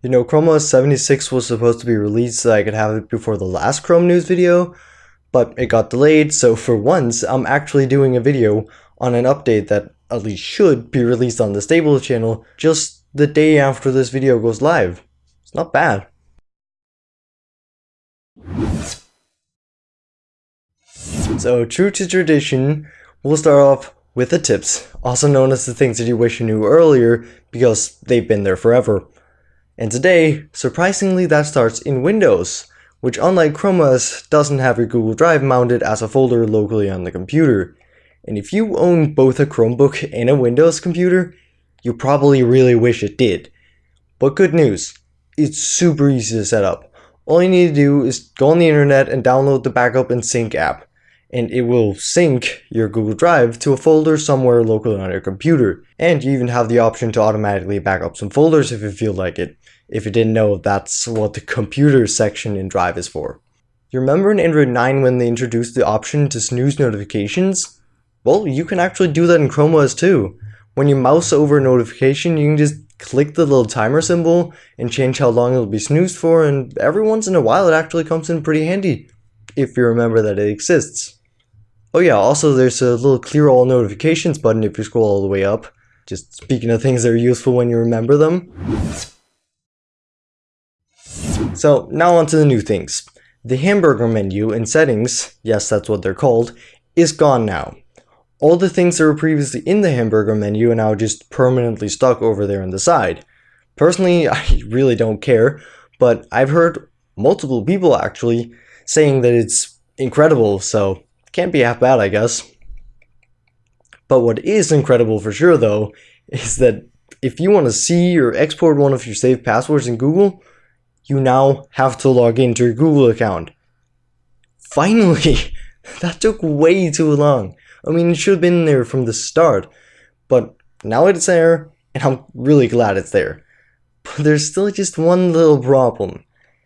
You know, Chrome OS 76 was supposed to be released so I could have it before the last Chrome news video, but it got delayed, so for once, I'm actually doing a video on an update that at least should be released on the stable channel just the day after this video goes live. It's not bad. So true to tradition, we'll start off with the tips, also known as the things that you wish you knew earlier because they've been there forever. And today, surprisingly that starts in Windows, which unlike Chrome OS doesn't have your Google Drive mounted as a folder locally on the computer. And if you own both a Chromebook and a Windows computer, you probably really wish it did. But good news, it's super easy to set up. All you need to do is go on the internet and download the Backup and Sync app, and it will sync your Google Drive to a folder somewhere locally on your computer. And you even have the option to automatically back up some folders if you feel like it, if you didn't know that's what the computer section in Drive is for. You remember in Android 9 when they introduced the option to snooze notifications? Well, you can actually do that in Chrome OS too. When you mouse over a notification, you can just click the little timer symbol and change how long it'll be snoozed for and every once in a while it actually comes in pretty handy if you remember that it exists. Oh yeah, also there's a little clear all notifications button if you scroll all the way up. Just speaking of things that are useful when you remember them. So now on to the new things. The hamburger menu in settings, yes that's what they're called, is gone now all the things that were previously in the hamburger menu are now just permanently stuck over there on the side. Personally, I really don't care, but I've heard multiple people actually saying that it's incredible, so can't be half bad, I guess. But what is incredible for sure, though, is that if you want to see or export one of your saved passwords in Google, you now have to log into your Google account. Finally! that took way too long. I mean, it should have been there from the start, but now it's there, and I'm really glad it's there. But there's still just one little problem.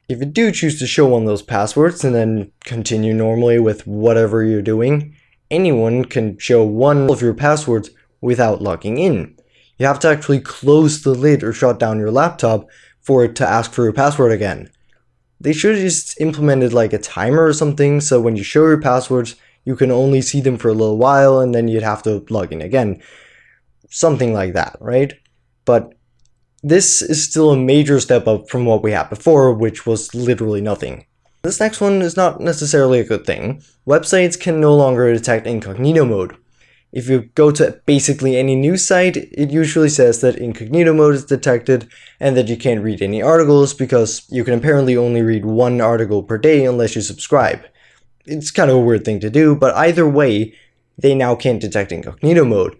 If you do choose to show one of those passwords and then continue normally with whatever you're doing, anyone can show one of your passwords without logging in. You have to actually close the lid or shut down your laptop for it to ask for your password again. They should have just implemented like a timer or something so when you show your passwords, you can only see them for a little while and then you'd have to log in again. Something like that, right? But this is still a major step up from what we had before, which was literally nothing. This next one is not necessarily a good thing. Websites can no longer detect incognito mode. If you go to basically any news site, it usually says that incognito mode is detected and that you can't read any articles because you can apparently only read one article per day unless you subscribe it's kind of a weird thing to do, but either way, they now can't detect incognito mode.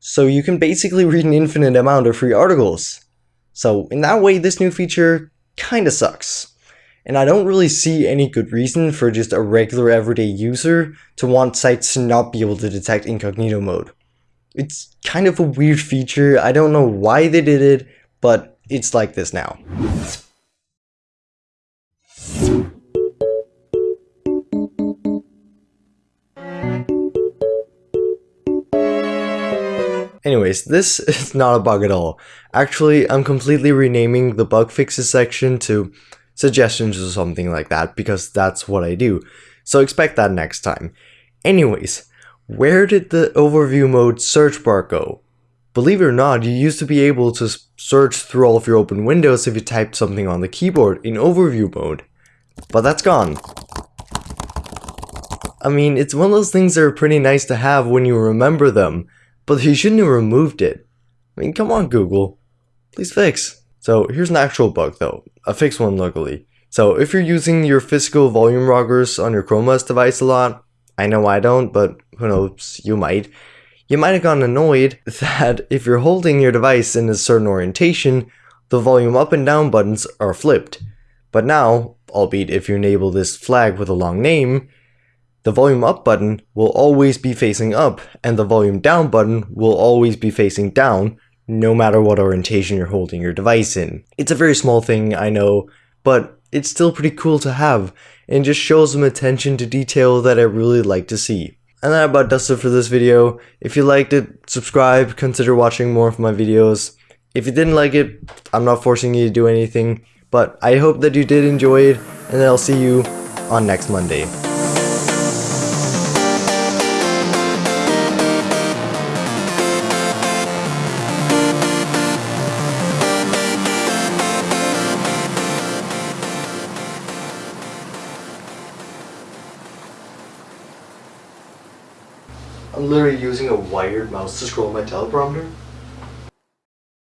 So you can basically read an infinite amount of free articles. So in that way, this new feature kinda sucks. And I don't really see any good reason for just a regular everyday user to want sites to not be able to detect incognito mode. It's kind of a weird feature, I don't know why they did it, but it's like this now. Anyways, this is not a bug at all. Actually, I'm completely renaming the bug fixes section to suggestions or something like that because that's what I do. So expect that next time. Anyways, where did the overview mode search bar go? Believe it or not, you used to be able to search through all of your open windows if you typed something on the keyboard in overview mode. But that's gone. I mean, it's one of those things that are pretty nice to have when you remember them, but he shouldn't have removed it. I mean, come on, Google. Please fix. So here's an actual bug though, a fixed one luckily. So if you're using your physical volume rockers on your Chrome OS device a lot, I know I don't, but who knows, you might. You might have gotten annoyed that if you're holding your device in a certain orientation, the volume up and down buttons are flipped. But now, albeit if you enable this flag with a long name, the volume up button will always be facing up and the volume down button will always be facing down no matter what orientation you're holding your device in. It's a very small thing, I know, but it's still pretty cool to have, and just shows some attention to detail that I really like to see. And that about does it for this video. If you liked it, subscribe, consider watching more of my videos. If you didn't like it, I'm not forcing you to do anything, but I hope that you did enjoy it, and I'll see you on next Monday. I'm literally using a wired mouse to scroll my teleprompter.